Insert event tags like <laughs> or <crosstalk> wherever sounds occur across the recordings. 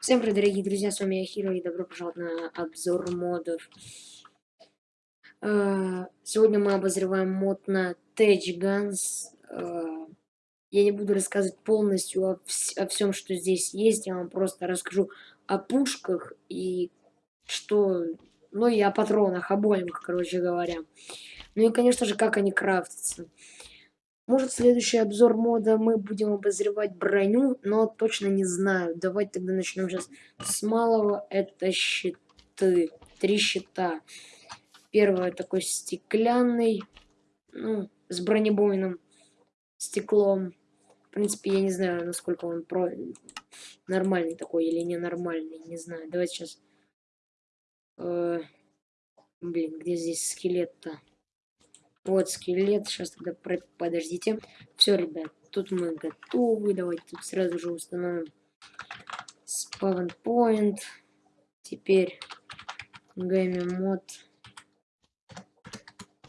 Всем привет, дорогие друзья, с вами я Хиро, и добро пожаловать на обзор модов. Э, сегодня мы обозреваем мод на Tech Guns. Э, я не буду рассказывать полностью о всем, что здесь есть, я вам просто расскажу о пушках и что... Ну и о патронах, обоих, короче говоря. Ну и, конечно же, как они крафтятся. Может, следующий обзор мода мы будем обозревать броню, но точно не знаю. Давайте тогда начнем сейчас с малого. Это щиты. Три щита. Первый такой стеклянный, ну, с бронебойным стеклом. В принципе, я не знаю, насколько он про... нормальный такой или ненормальный, не знаю. Давайте сейчас... Э... Блин, где здесь скелет-то? Вот скелет. Сейчас тогда подождите. Все, ребят, тут мы готовы. Давайте тут сразу же установим spawn point. Теперь game мод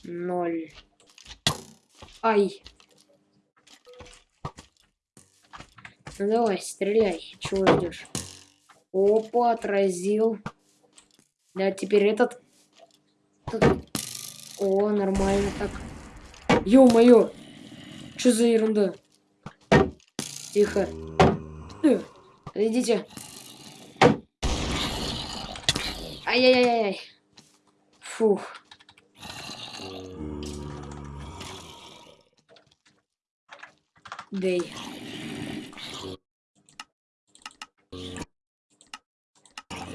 0. Ай. Ну давай, стреляй. Чего ждешь? Опа, отразил. Да, теперь этот. О, нормально так. Ё-моё! Что за ерунда? Тихо. Э, идите. Ай-яй-яй-яй. Фух. Дэй.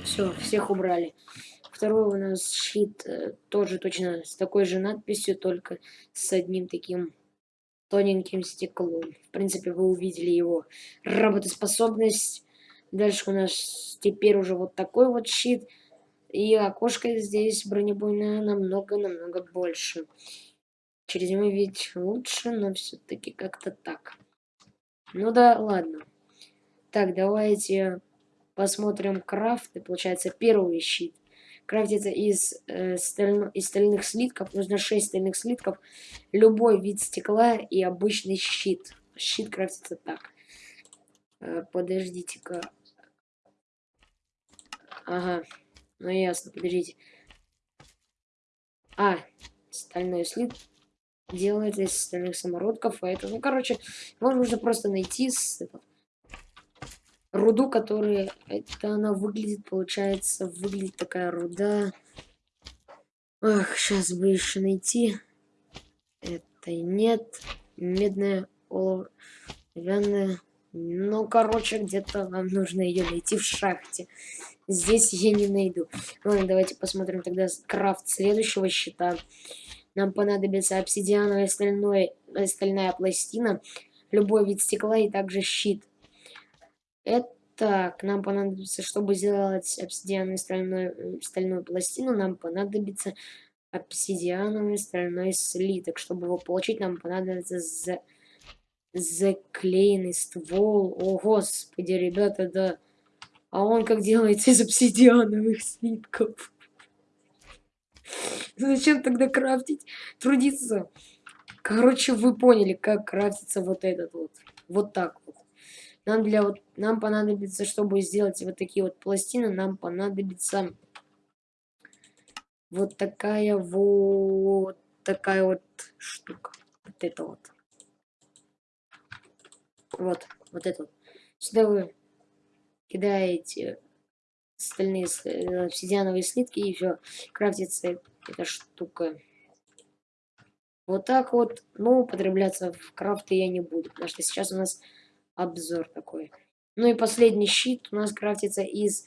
Все, всех убрали. Второй у нас щит э, тоже точно с такой же надписью, только с одним таким тоненьким стеклом. В принципе, вы увидели его работоспособность. Дальше у нас теперь уже вот такой вот щит. И окошко здесь бронебойное намного-намного больше. Через него ведь лучше, но все-таки как-то так. Ну да, ладно. Так, давайте посмотрим крафты. Получается, первый щит крафтится из, э, сталь... из стальных слитков. Нужно 6 стальных слитков. Любой вид стекла и обычный щит. Щит крафтится так. Э, Подождите-ка. Ага. Ну ясно, подождите. А, стальной слит делается из стальных самородков, а это, ну, короче, вам нужно просто найти с, это, руду, которая... Это она выглядит, получается, выглядит такая руда. Ах, сейчас бы еще найти. Это нет. Медная, оловянная. Ну, короче, где-то вам нужно ее найти в шахте. Здесь я не найду. Ладно, давайте посмотрим тогда крафт следующего щита. Нам понадобится обсидиановая стальной, стальная пластина, любой вид стекла и также щит. Так, нам понадобится, чтобы сделать обсидиановую стальную, стальную пластину, нам понадобится обсидиановый стальной слиток. Чтобы его получить, нам понадобится за... заклеенный ствол. О, господи, ребята, да. А он как делается из обсидиановых слитков? <laughs> Зачем тогда крафтить? Трудиться. Короче, вы поняли, как крафтится вот этот вот. Вот так. Нам для вот нам понадобится, чтобы сделать вот такие вот пластины, нам понадобится вот такая вот такая вот штука. Вот это вот. Вот, вот это вот. Сюда вы кидаете стальные э, обсидиановые слитки и все, крафтится эта штука. Вот так вот, но употребляться в крафты я не буду, потому что сейчас у нас обзор такой. Ну и последний щит у нас крафтится из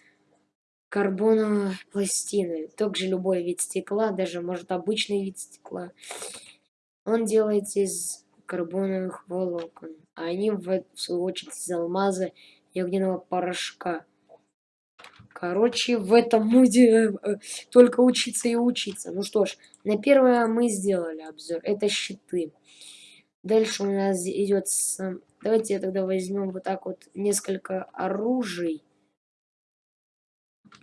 карбоновой пластины. Также любой вид стекла, даже может обычный вид стекла. Он делается из карбоновых волокон. А они в, свою очередь из алмаза и огненного порошка. Короче, в этом моде э, э, только учиться и учиться. Ну что ж, на первое мы сделали обзор. Это щиты. Дальше у нас идет сам Давайте тогда возьмем вот так вот несколько оружий.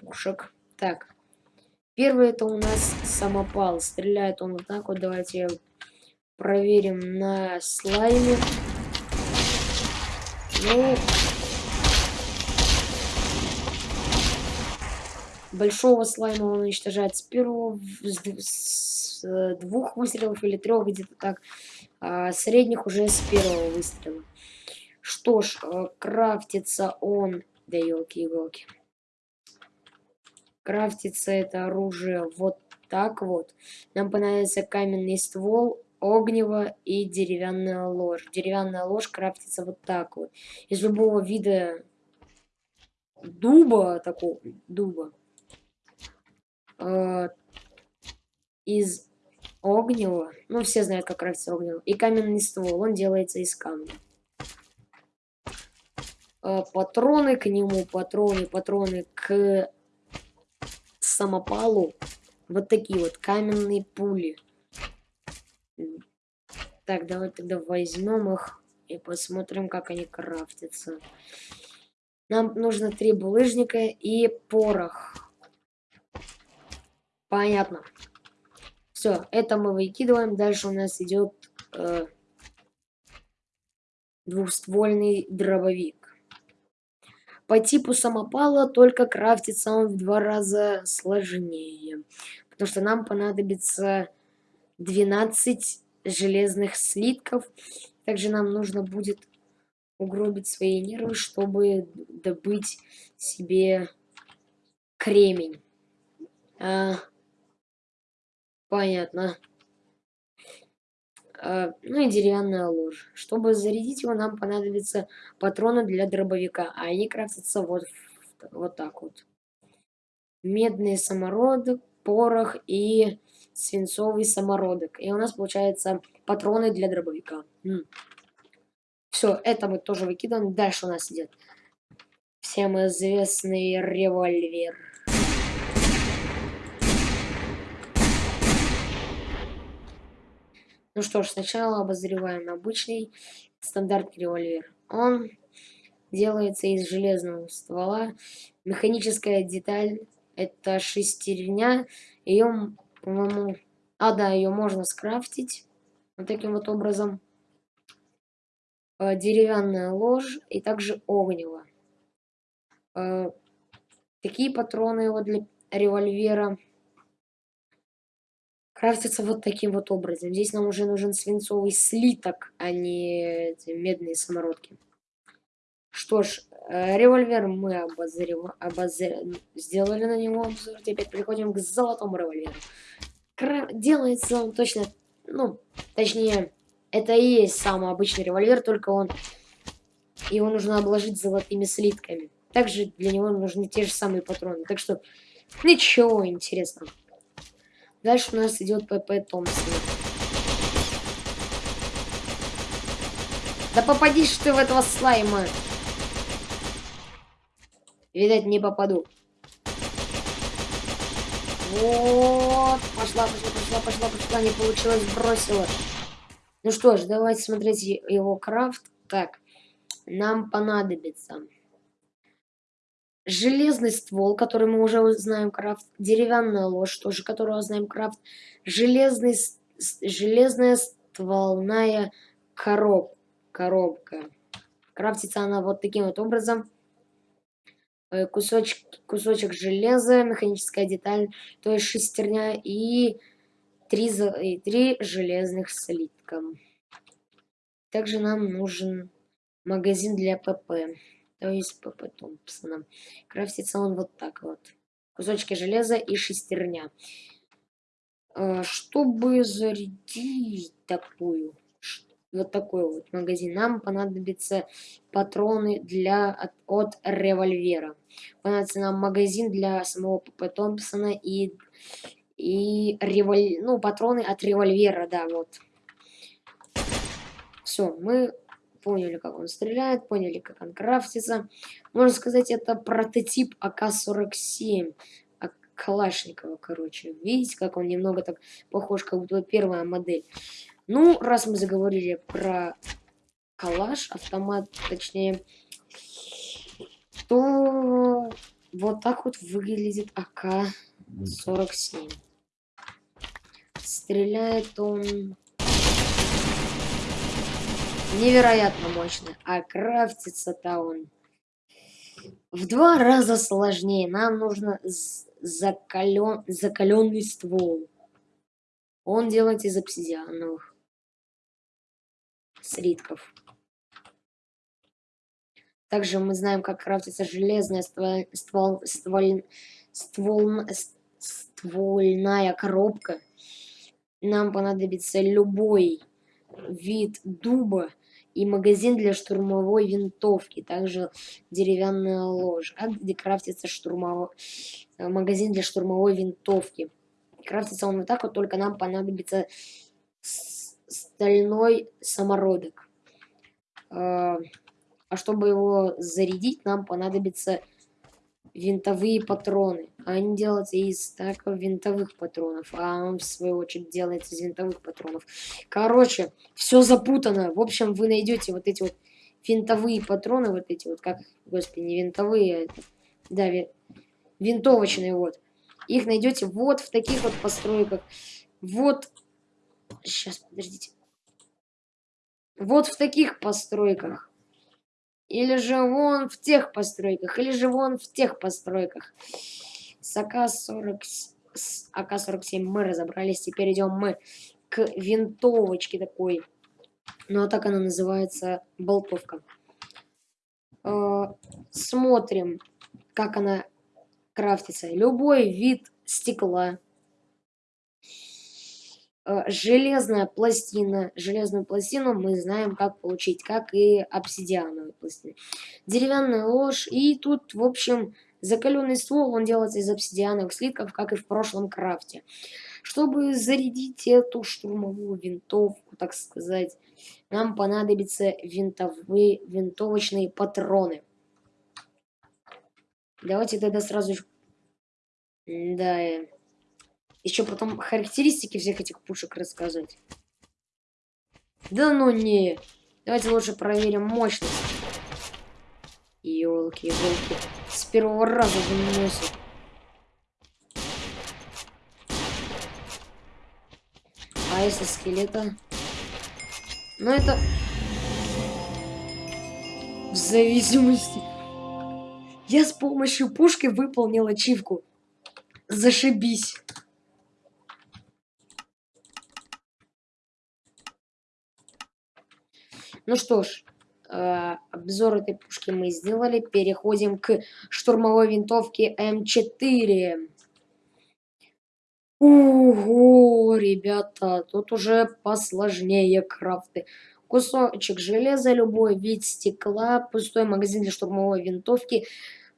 Пушек. Так. Первый это у нас самопал. Стреляет он вот так вот. Давайте проверим на слайме. Ну. большого слайма он уничтожает с первого, с, с э, двух выстрелов или трех, где-то так. А средних уже с первого выстрела. Что ж, э, крафтится он... Да елки-иголки. Крафтится это оружие вот так вот. Нам понадобится каменный ствол, огнево и деревянная ложь. Деревянная ложь крафтится вот так вот. Из любого вида дуба, такого дуба, э, из огнева, ну все знают, как крафтится огнево, и каменный ствол, он делается из камня. Э, патроны к нему, патроны, патроны к самопалу, вот такие вот каменные пули. Так, давай тогда возьмем их и посмотрим, как они крафтятся. Нам нужно три булыжника и порох. Понятно. Все, это мы выкидываем. Дальше у нас идет э, двухствольный дробовик. По типу самопала только крафтится он в два раза сложнее. Потому что нам понадобится 12 железных слитков. Также нам нужно будет угробить свои нервы, чтобы добыть себе кремень. А, понятно. А, ну и деревянная ложь. Чтобы зарядить его, нам понадобятся патроны для дробовика, а они крафтятся вот, вот так вот. Медный самородок, порох и свинцовый самородок. И у нас получается патроны для дробовика. Все, это мы тоже выкидываем. Дальше у нас идет всем известный револьвер. Ну что ж, сначала обозреваем обычный стандартный револьвер. Он делается из железного ствола. Механическая деталь это шестерня. Ее, по-моему... А, да, ее можно скрафтить. Вот таким вот образом. Э, деревянная ложь и также огнево. Э, такие патроны вот для револьвера крафтятся вот таким вот образом. Здесь нам уже нужен свинцовый слиток, а не медные самородки. Что ж, э, револьвер мы обозрев... обозр... сделали на него обзор. Теперь переходим к золотому револьверу. Кра... Делается он точно, ну, точнее, это и есть самый обычный револьвер, только он... Его нужно обложить золотыми слитками. Также для него нужны те же самые патроны. Так что ничего интересного. Дальше у нас идет ПП Томпсон. Да попадишь ты в этого слайма. Видать, не попаду. Вот. Пошла, пошла, пошла, пошла, пошла. Не получилось, бросила. Ну что ж, давайте смотреть его крафт. Так, нам понадобится железный ствол, который мы уже знаем крафт, деревянная ложь, тоже которую знаем крафт, железный, железная стволная короб, коробка. Крафтится она вот таким вот образом. Э, кусочек, кусочек железа, механическая деталь, то есть шестерня и три, и три железных слитка. Также нам нужен магазин для ПП, то есть ПП Томпсона. Крафтится он вот так вот. Кусочки железа и шестерня. А, чтобы зарядить такую, вот такой вот магазин, нам понадобятся патроны для, от, от револьвера. Понадобится нам магазин для самого ПП Томпсона и и револь... ну, патроны от револьвера, да, вот. Все, мы поняли, как он стреляет, поняли, как он крафтится. Можно сказать, это прототип АК-47. А Калашникова, короче. Видите, как он немного так похож, как будто первая модель. Ну, раз мы заговорили про калаш, автомат, точнее, то вот так вот выглядит АК-47. Стреляет он невероятно мощно, а крафтится-то он в два раза сложнее. Нам нужно закален, закаленный ствол. Он делается из обсидиановых слитков. Также мы знаем, как крафтится железная ствол, ствол, ствол, ствол, ствольная коробка. Нам понадобится любой вид дуба и магазин для штурмовой винтовки, также деревянная ложь. где крафтится штурмовой э, магазин для штурмовой винтовки. Крафтится он вот так вот, только нам понадобится стальной самородок. А, а чтобы его зарядить, нам понадобится винтовые патроны. Они делаются из так винтовых патронов, а он в свою очередь делается из винтовых патронов. Короче, все запутано. В общем, вы найдете вот эти вот винтовые патроны, вот эти вот, как, господи, не винтовые, а это, да, винтовочные вот. Их найдете вот в таких вот постройках. Вот, сейчас, подождите. Вот в таких постройках. Или же вон в тех постройках, или же вон в тех постройках. С АК-40, с АК-47 мы разобрались, теперь идем мы к винтовочке такой. Ну, а так она называется болтовка. Э, смотрим, как она крафтится. Любой вид стекла железная пластина. Железную пластину мы знаем, как получить, как и обсидиановую пластину. Деревянная ложь. И тут, в общем, закаленный ствол, он делается из обсидиановых слитков, как и в прошлом крафте. Чтобы зарядить эту штурмовую винтовку, так сказать, нам понадобятся винтовые, винтовочные патроны. Давайте тогда сразу... Да, еще потом характеристики всех этих пушек рассказать. Да ну не. Давайте лучше проверим мощность. Елки, елки. С первого раза выносит. А если скелета? Ну это... В зависимости... Я с помощью пушки выполнил ачивку. Зашибись. Ну что ж, э, обзор этой пушки мы сделали. Переходим к штурмовой винтовке М4. Ого, ребята, тут уже посложнее крафты. Кусочек железа, любой вид стекла, пустой магазин для штурмовой винтовки,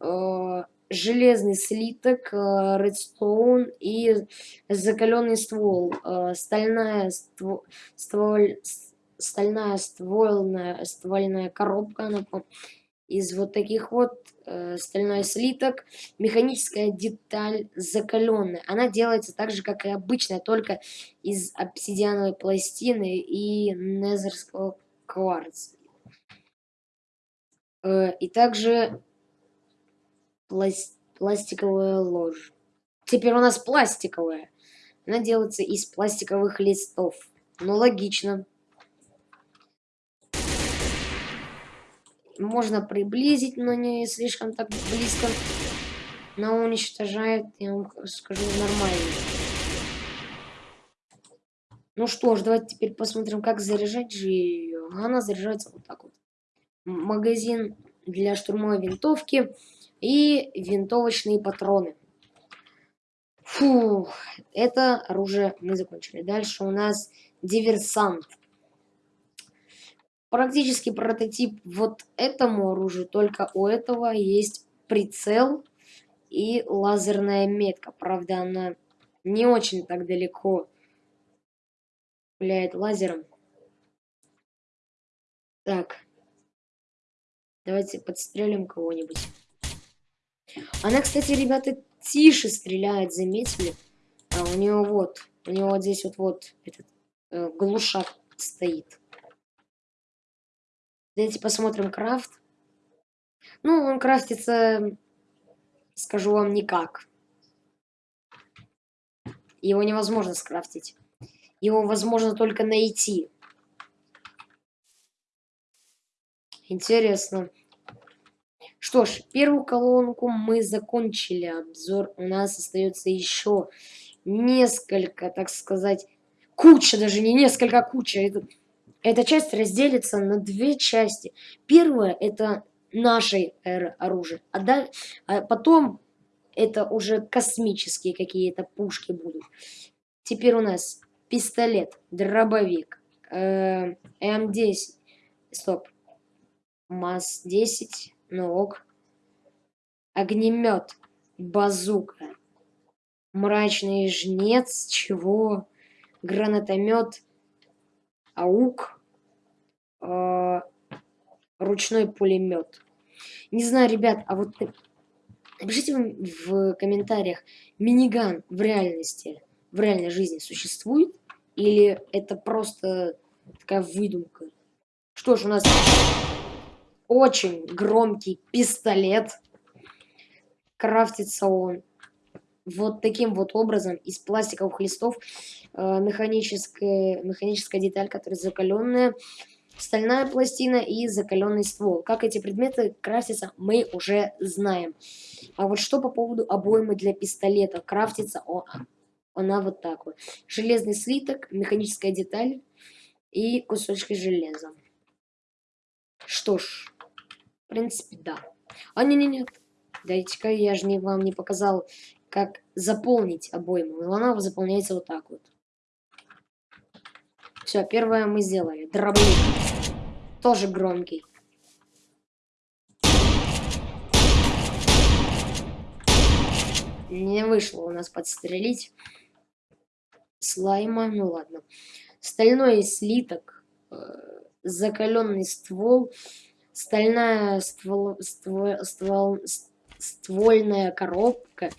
э, железный слиток, э, редстоун и закаленный ствол, э, стальная ствол, ствол, стальная ствольная, ствольная коробка она, из вот таких вот э, стальной слиток, механическая деталь закаленная. Она делается так же, как и обычная, только из обсидиановой пластины и незерского кварца. Э, и также пласт пластиковая ложь. Теперь у нас пластиковая. Она делается из пластиковых листов. Ну, логично. Можно приблизить, но не слишком так близко. Но уничтожает, я вам скажу, нормально. Ну что ж, давайте теперь посмотрим, как заряжать же ее. Она заряжается вот так вот. Магазин для штурмовой винтовки и винтовочные патроны. Фух, это оружие мы закончили. Дальше у нас диверсант практически прототип вот этому оружию, только у этого есть прицел и лазерная метка. Правда, она не очень так далеко пуляет лазером. Так. Давайте подстрелим кого-нибудь. Она, кстати, ребята, тише стреляет, заметили? А у нее вот, у него вот здесь вот, вот этот э, глушак стоит. Давайте посмотрим крафт. Ну, он крафтится, скажу вам, никак. Его невозможно скрафтить. Его возможно только найти. Интересно. Что ж, первую колонку мы закончили обзор. У нас остается еще несколько, так сказать, куча, даже не несколько, а куча. Это, эта часть разделится на две части. Первая это нашей эры оружия, а, да, а потом это уже космические какие-то пушки будут. Теперь у нас пистолет, дробовик, э, М10, стоп, МАЗ-10, ну ок, огнемет, базука, мрачный жнец, чего, гранатомет, аук, э, ручной пулемет. Не знаю, ребят, а вот напишите в комментариях, миниган в реальности, в реальной жизни существует? Или это просто такая выдумка? Что ж, у нас очень громкий пистолет. Крафтится он вот таким вот образом из пластиковых листов. Э, механическая, механическая деталь, которая закаленная стальная пластина и закаленный ствол. Как эти предметы крафтятся, мы уже знаем. А вот что по поводу обоймы для пистолета? Крафтится о, она вот так вот. Железный слиток, механическая деталь и кусочки железа. Что ж, в принципе, да. А, не-не-не, дайте-ка я же не, вам не показал, как заполнить обойму. Она заполняется вот так вот. Все, первое мы сделали. Дробник. Тоже громкий. Не вышло у нас подстрелить слайма. Ну ладно. Стальной слиток. Э, закаленный ствол. Стальная ствол, ствол, ствол, ствольная коробка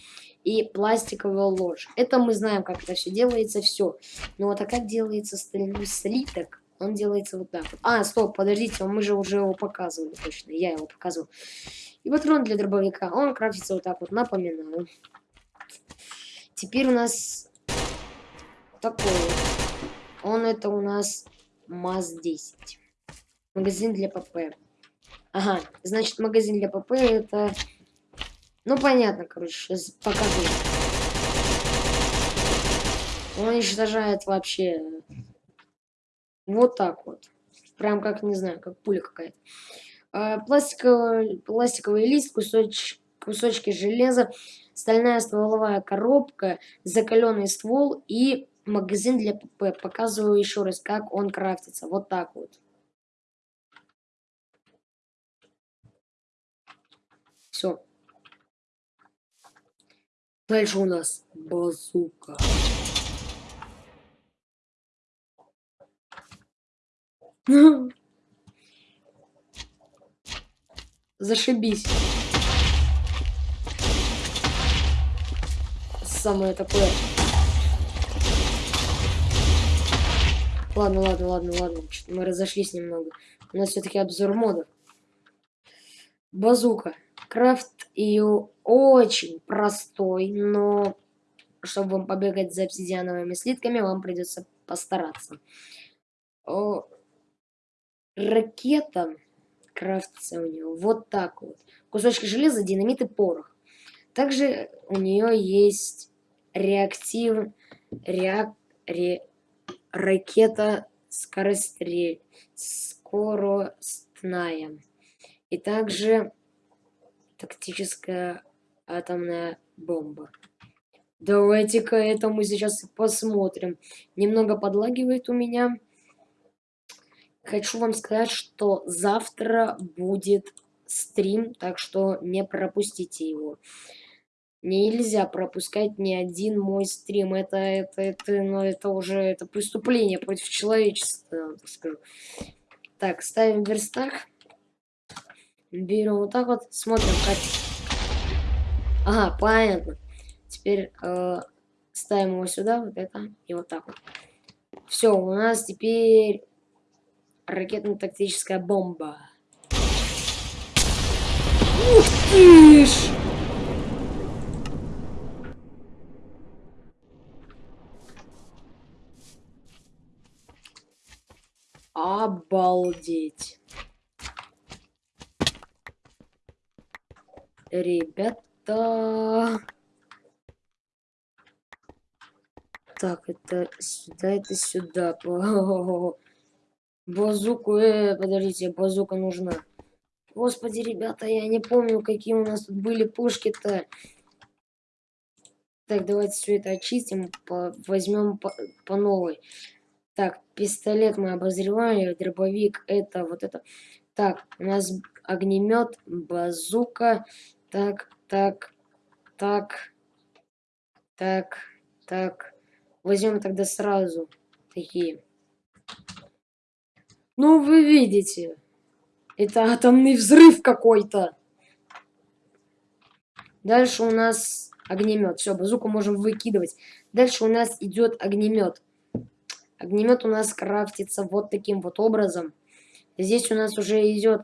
и пластиковая ложь. Это мы знаем, как это все делается, все. Но вот а как делается стальной слиток? Он делается вот так. А, стоп, подождите, мы же уже его показывали точно. Я его показывал. И патрон для дробовика, он крафтится вот так вот, напоминаю. Теперь у нас такой. Он это у нас МАЗ-10. Магазин для ПП. Ага, значит, магазин для ПП это ну, понятно, короче, покажу. Он уничтожает вообще вот так вот. Прям как, не знаю, как пуля какая-то. А, пластиковый, пластиковый лист, кусоч, кусочки железа, стальная стволовая коробка, закаленный ствол и магазин для ПП. Показываю еще раз, как он крафтится. Вот так вот. Все. Дальше у нас базука. <laughs> Зашибись. Самое такое. Ладно, ладно, ладно, ладно. Мы разошлись немного. У нас все-таки обзор модов. Базука. Крафт ее очень простой, но чтобы вам побегать за обсидиановыми слитками, вам придется постараться. О, ракета крафтится у нее вот так вот. Кусочки железа, динамит и порох. Также у нее есть реактив... Реак... Ре... Ракета скорострель... скоростная. И также тактическая атомная бомба. Давайте-ка это мы сейчас посмотрим. Немного подлагивает у меня. Хочу вам сказать, что завтра будет стрим, так что не пропустите его. Нельзя пропускать ни один мой стрим. Это, это, это, ну, это уже это преступление против человечества, скажу. Так, ставим верстак. Берем вот так вот, смотрим, как... Ага, понятно. Теперь э, ставим его сюда, вот это, и вот так вот. Все, у нас теперь ракетно-тактическая бомба. Ух ты ж! Обалдеть. Ребята. Так, это сюда, это сюда. <laughs> Базуку, э, подождите, базука нужна. Господи, ребята, я не помню, какие у нас тут были пушки-то. Так, давайте все это очистим, по, возьмем по, по новой. Так, пистолет мы обозреваем, дробовик, это вот это. Так, у нас огнемет, базука. Так, так, так, так, так. Возьмем тогда сразу такие. Ну, вы видите, это атомный взрыв какой-то. Дальше у нас огнемет. Все, базуку можем выкидывать. Дальше у нас идет огнемет. Огнемет у нас крафтится вот таким вот образом. Здесь у нас уже идет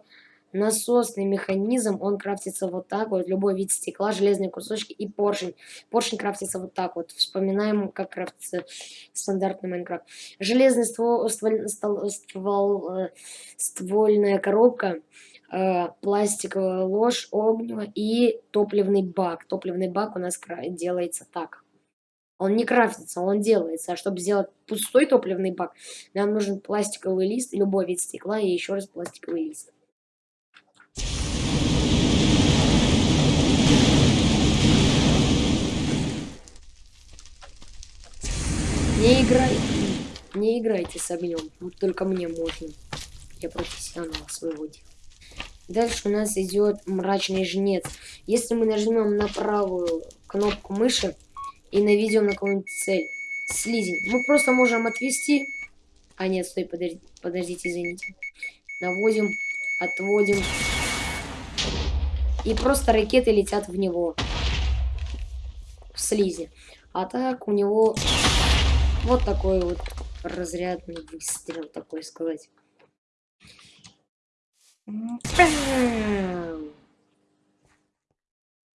насосный механизм, он крафтится вот так вот, любой вид стекла, железные кусочки и поршень. Поршень крафтится вот так вот. Вспоминаем, как крафтится стандартный Майнкрафт. Железный ствол, ствол, ствол, ствол э, ствольная коробка, э, пластиковая ложь, огнево и топливный бак. Топливный бак у нас делается так. Он не крафтится, он делается. А чтобы сделать пустой топливный бак, нам нужен пластиковый лист, любой вид стекла и еще раз пластиковый лист. Не играй, не играйте с огнем, только мне можно. Я профессионал своего дела. Дальше у нас идет мрачный жнец. Если мы нажмем на правую кнопку мыши и наведем на какую-нибудь цель, слизень, мы просто можем отвести. А нет, стой, подожди, подождите, извините. Наводим, отводим. И просто ракеты летят в него. В слизи. А так у него вот такой вот разрядный выстрел, такой сказать.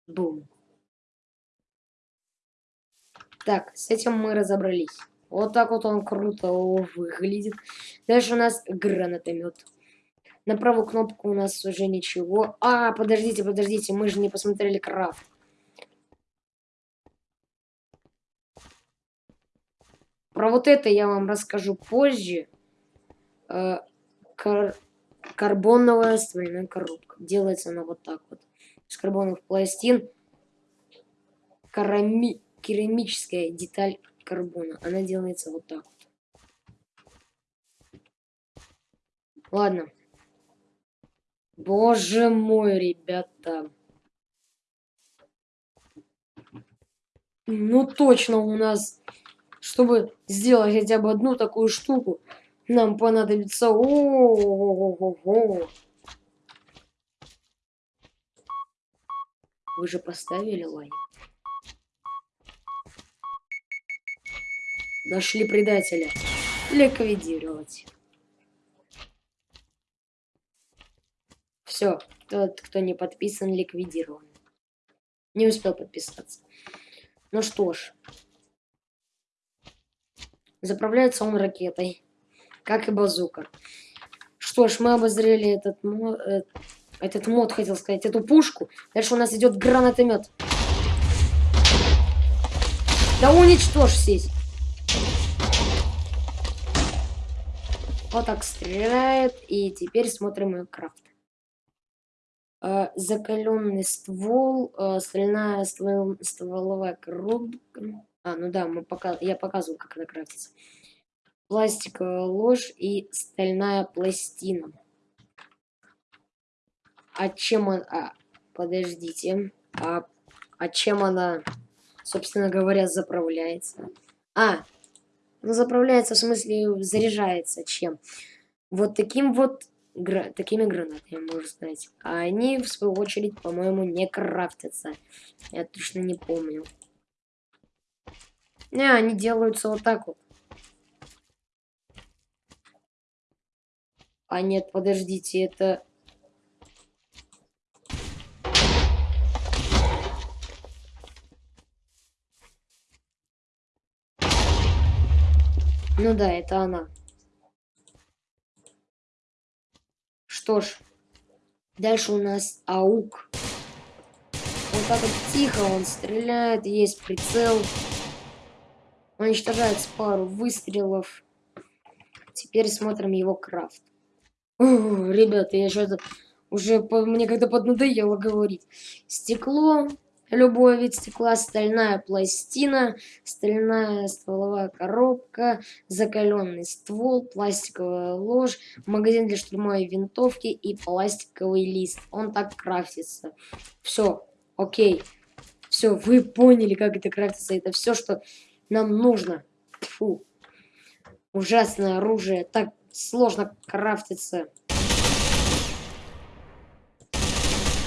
Бум. Так, с этим мы разобрались. Вот так вот он круто выглядит. Дальше у нас гранатомет. На правую кнопку у нас уже ничего. А, подождите, подождите, мы же не посмотрели крафт. Про вот это я вам расскажу позже. Э, кар карбоновая ствольная коробка. Делается она вот так вот. Из карбоновых пластин. Карами керамическая деталь карбона. Она делается вот так вот. Ладно. Боже мой, ребята. Ну точно у нас чтобы сделать хотя бы одну такую штуку, нам понадобится... О -о -о -о Вы же поставили лайк? Нашли предателя. Ликвидировать. Все, тот, кто не подписан, ликвидирован. Не успел подписаться. Ну что ж, Заправляется он ракетой, как и базука. Что ж, мы обозрели этот мод, э, этот мод, хотел сказать, эту пушку. Дальше у нас идет гранатомет. Да уничтожь сеть. Вот так стреляет. И теперь смотрим ее крафт. Э, закаленный ствол, э, стальная ствол, стволовая коробка. А, ну да, мы пока... я показывал, как она крафтится. Пластиковая ложь и стальная пластина. А чем она... А, подождите. А, а чем она, собственно говоря, заправляется? А, ну заправляется в смысле заряжается чем? Вот таким вот гра такими гранатами, можно сказать. А они, в свою очередь, по-моему, не крафтятся. Я точно не помню. Не, они делаются вот так вот. А нет, подождите, это... Ну да, это она. Что ж, дальше у нас аук. Вот так вот тихо он стреляет, есть прицел. Уничтожается пару выстрелов. Теперь смотрим его крафт. О, ребята, я что-то уже мне когда поднадоело говорить. Стекло, любой вид стекла, стальная пластина, стальная стволовая коробка, закаленный ствол, пластиковая ложь, магазин для штурмовой винтовки и пластиковый лист. Он так крафтится. Все, окей. Все, вы поняли, как это крафтится. Это все, что нам нужно. Фу. Ужасное оружие. Так сложно крафтится.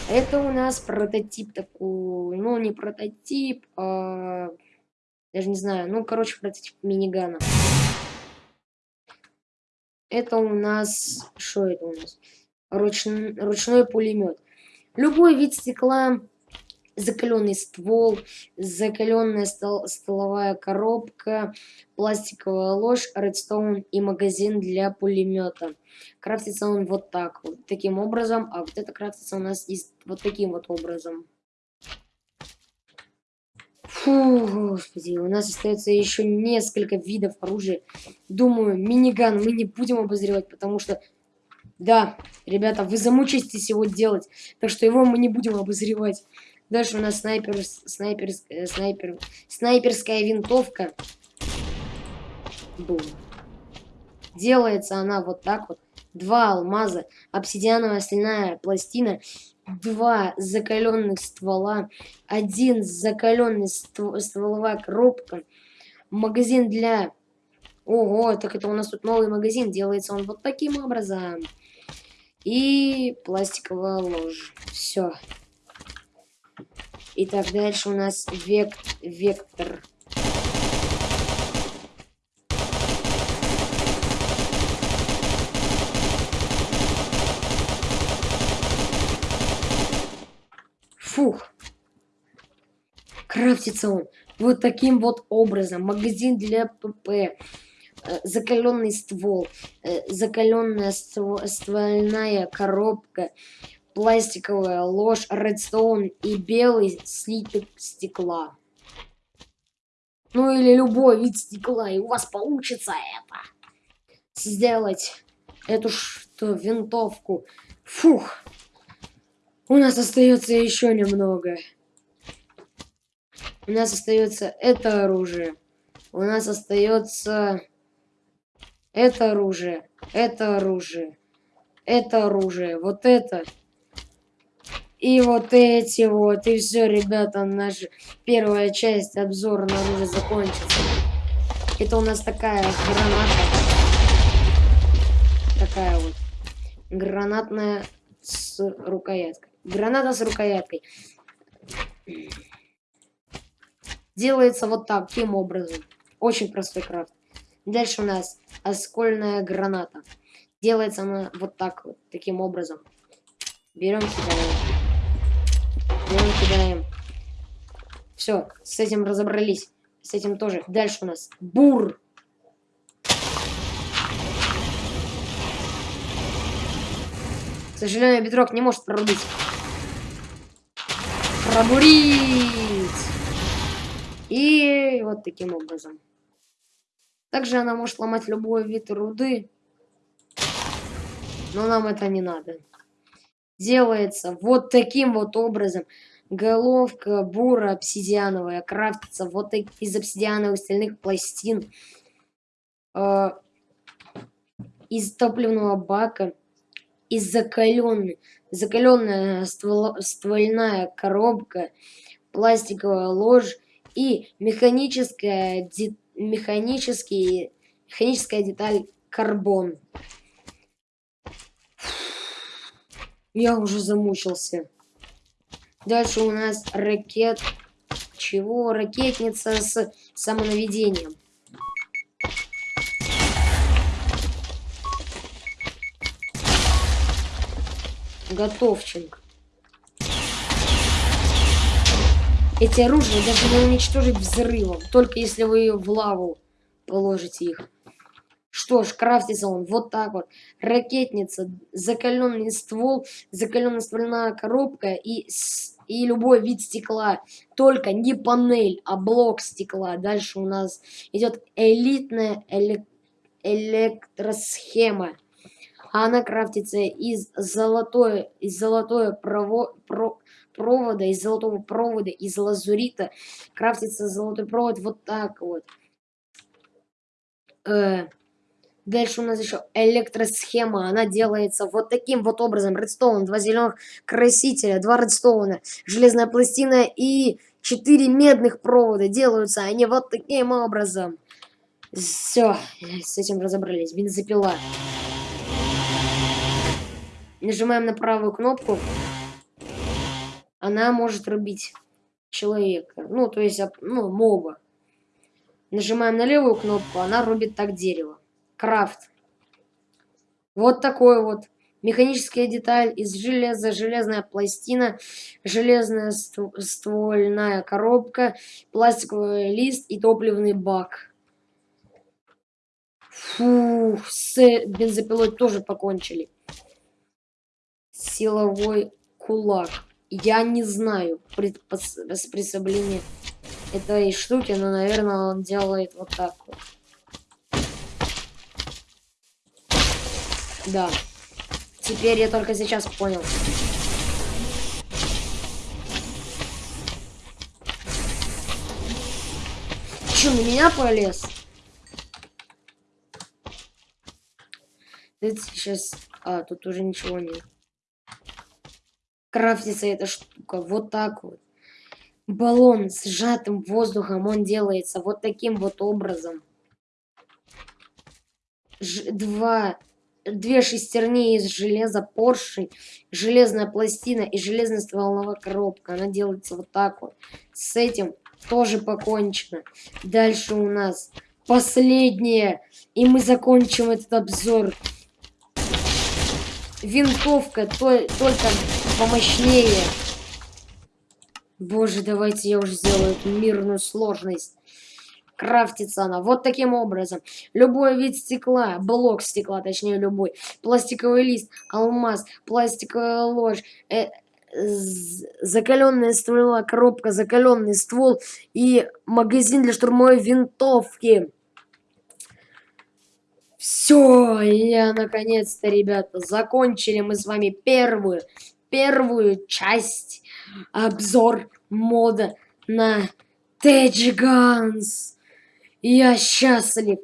Это у нас прототип такой, ну не прототип, а, даже не знаю, ну короче прототип минигана. Это у нас, что это у нас? Руч, ручной пулемет. Любой вид стекла закаленный ствол, закаленная стол, столовая коробка, пластиковая ложь, редстоун и магазин для пулемета. Крафтится он вот так, вот таким образом, а вот это крафтится у нас из, вот таким вот образом. Фу, господи, у нас остается еще несколько видов оружия. Думаю, миниган мы не будем обозревать, потому что... Да, ребята, вы замучитесь его делать, так что его мы не будем обозревать. Дальше у нас снайпер, снайпер, э, снайпер, снайперская винтовка. Бум. Делается она вот так вот. Два алмаза, обсидиановая стальная пластина, два закаленных ствола, один закаленный ствол, стволовая коробка, магазин для... Ого, так это у нас тут новый магазин, делается он вот таким образом. И пластиковая ложь. Все. Итак, дальше у нас век вектор. Фух. Крафтится он вот таким вот образом. Магазин для ПП. Э, закаленный ствол. Э, закаленная ствольная коробка пластиковая ложь, редстоун и белый слиток стекла. Ну или любой вид стекла, и у вас получится это. Сделать эту что, винтовку. Фух. У нас остается еще немного. У нас остается это оружие. У нас остается это оружие. Это оружие. Это оружие. Вот это. И вот эти вот, и все, ребята, наша первая часть обзора на оружие закончится. Это у нас такая граната. Такая вот. Гранатная с рукояткой. Граната с рукояткой. Делается вот таким образом. Очень простой крафт. Дальше у нас оскольная граната. Делается она вот так вот, таким образом. Берем сюда. Берем, кидаем. Все, с этим разобрались. С этим тоже. Дальше у нас бур. К сожалению, бедрок не может прорубить. Пробурить! И вот таким образом. Также она может ломать любой вид руды. Но нам это не надо делается вот таким вот образом. Головка бура обсидиановая крафтится вот из обсидиановых стальных пластин. Э, из топливного бака. Из закаленной, закаленная ствол, ствольная коробка. Пластиковая ложь и механическая, де, механический, механическая деталь карбон. Я уже замучился. Дальше у нас ракет... Чего? Ракетница с самонаведением. Готовченко. Эти оружия даже не уничтожить взрывом, только если вы в лаву положите их. Что ж, крафтится он вот так вот. Ракетница, закаленный ствол, закаленная ствольная коробка и, и любой вид стекла. Только не панель, а блок стекла. Дальше у нас идет элитная элек электросхема. Она крафтится из золотой, из золотой прово, про, провода, из золотого провода, из лазурита. Крафтится золотой провод вот так вот. Э, Дальше у нас еще электросхема. Она делается вот таким вот образом. Редстоун, два зеленых красителя, два редстоуна, железная пластина и четыре медных провода. Делаются они вот таким образом. Все, с этим разобрались. Бензопила. Нажимаем на правую кнопку. Она может рубить человека. Ну, то есть, ну, моба. Нажимаем на левую кнопку, она рубит так дерево. Крафт. Вот такой вот. Механическая деталь из железа, железная пластина, железная ствольная коробка, пластиковый лист и топливный бак. Фу, с бензопилой тоже покончили. Силовой кулак. Я не знаю приспособление этой штуки, но, наверное, он делает вот так вот. Да. Теперь я только сейчас понял. Че, на меня полез? Это сейчас... А, тут уже ничего нет. Крафтится эта штука вот так вот. Баллон с сжатым воздухом, он делается вот таким вот образом. Ж два две шестерни из железа поршень, железная пластина и железная стволовая коробка. Она делается вот так вот. С этим тоже покончено. Дальше у нас последнее. И мы закончим этот обзор. Винтовка то, только помощнее. Боже, давайте я уже сделаю эту мирную сложность крафтится она вот таким образом. Любой вид стекла, блок стекла, точнее любой, пластиковый лист, алмаз, пластиковая ложь, э, закаленная ствола, коробка, закаленный ствол и магазин для штурмовой винтовки. Все, я наконец-то, ребята, закончили мы с вами первую, первую часть обзор мода на Тэджганс. Я счастлив.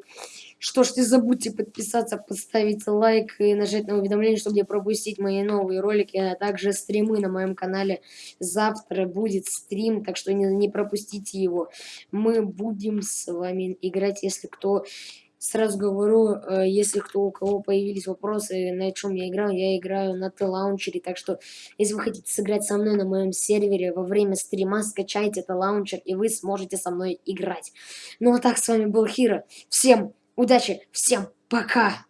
Что ж, не забудьте подписаться, поставить лайк и нажать на уведомление, чтобы не пропустить мои новые ролики, а также стримы на моем канале. Завтра будет стрим, так что не, не пропустите его. Мы будем с вами играть, если кто Сразу говорю, э, если кто у кого появились вопросы, на чем я играю, я играю на TLauncher'е, так что если вы хотите сыграть со мной на моем сервере во время стрима, скачайте TLauncher, и вы сможете со мной играть. Ну а так, с вами был Хиро. Всем удачи, всем пока!